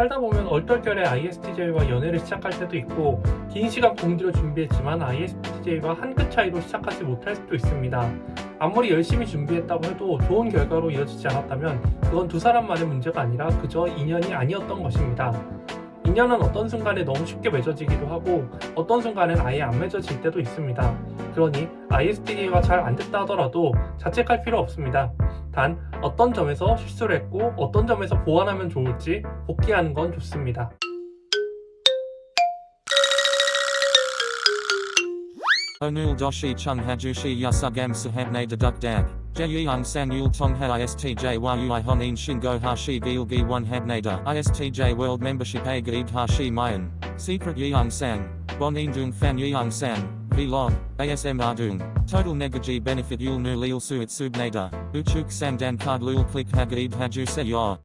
살다 보면 얼떨결에 ISTJ와 연애를 시작할 때도 있고 긴 시간 공들여 준비했지만 ISTJ와 한 끗 차이로 시작하지 못할 수도 있습니다. 아무리 열심히 준비했다고 해도 좋은 결과로 이어지지 않았다면 그건 두 사람만의 문제가 아니라 그저 인연이 아니었던 것입니다. 인연은 어떤 순간에 너무 쉽게 맺어지기도 하고 어떤 순간엔 아예 안 맺어질 때도 있습니다. 그러니 ISTJ가 잘안 됐다 하더라도 자책할 필요 없습니다. 단 어떤 점에서 실수를 했고 어떤 점에서 보완하면 좋을지 복귀하는 건 좋습니다. Onul doshi chung hajushi yasugam sahabne deduk dag. Jeyang sang yul tongha istj yui honin shingo hashi gilgi one habnada istj world membership a gaib hashi mayan. Secret yang sang. Bonin dung fan yang sang. Vlog. ASM ardung. Total negaji benefit yul nu lil suit subnada. Uchuk samdan card lul click hagaib haju se yor.